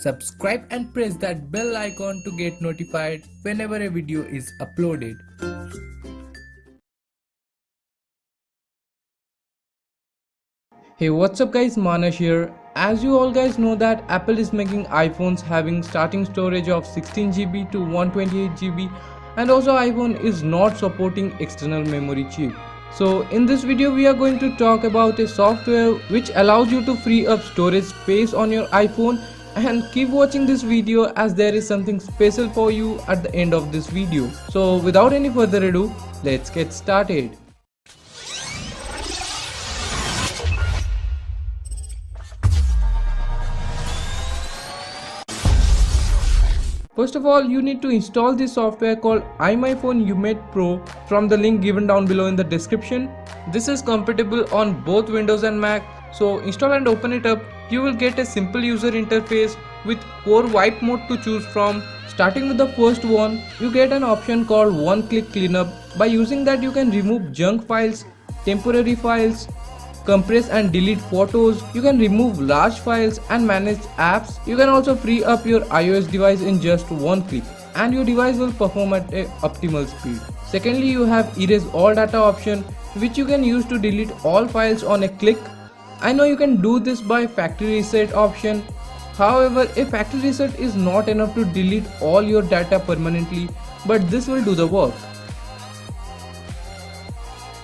Subscribe and press that bell icon to get notified whenever a video is uploaded. Hey what's up guys Manas here. As you all guys know that Apple is making iPhones having starting storage of 16GB to 128GB and also iPhone is not supporting external memory chip. So in this video we are going to talk about a software which allows you to free up storage space on your iPhone and keep watching this video as there is something special for you at the end of this video. So without any further ado, let's get started. First of all, you need to install this software called iMyFone UMate Pro from the link given down below in the description. This is compatible on both Windows and Mac. So install and open it up. You will get a simple user interface with core wipe mode to choose from. Starting with the first one, you get an option called one click cleanup. By using that you can remove junk files, temporary files, compress and delete photos, you can remove large files and manage apps. You can also free up your iOS device in just one click and your device will perform at a optimal speed. Secondly, you have erase all data option which you can use to delete all files on a click. I know you can do this by factory reset option. However, a factory reset is not enough to delete all your data permanently, but this will do the work.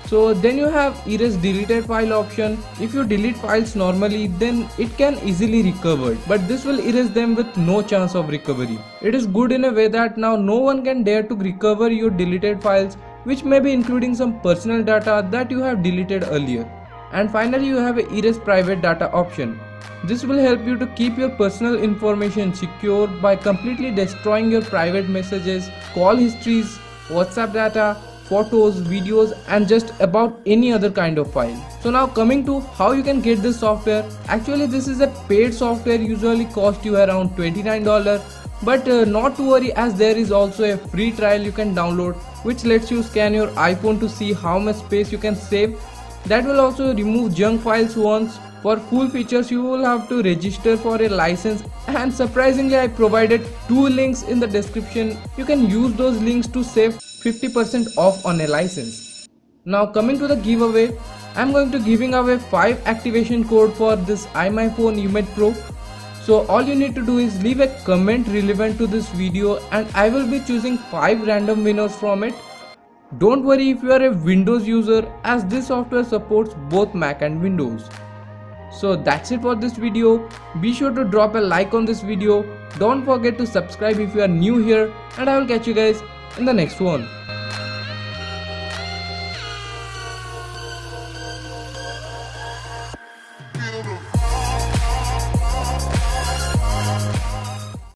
So then you have erase deleted file option. If you delete files normally then it can easily recovered but this will erase them with no chance of recovery. It is good in a way that now no one can dare to recover your deleted files which may be including some personal data that you have deleted earlier. And finally you have a erase private data option. This will help you to keep your personal information secure by completely destroying your private messages, call histories, WhatsApp data photos, videos and just about any other kind of file. So now coming to how you can get this software. Actually this is a paid software usually cost you around $29 but uh, not to worry as there is also a free trial you can download which lets you scan your iPhone to see how much space you can save. That will also remove junk files once. For full features you will have to register for a license and surprisingly I provided two links in the description. You can use those links to save 50% off on a license. Now coming to the giveaway, I'm going to giving away 5 activation code for this iMyFone UMate Pro. So all you need to do is leave a comment relevant to this video and I will be choosing 5 random winners from it. Don't worry if you are a Windows user as this software supports both Mac and Windows. So that's it for this video. Be sure to drop a like on this video. Don't forget to subscribe if you are new here and I will catch you guys in the next one.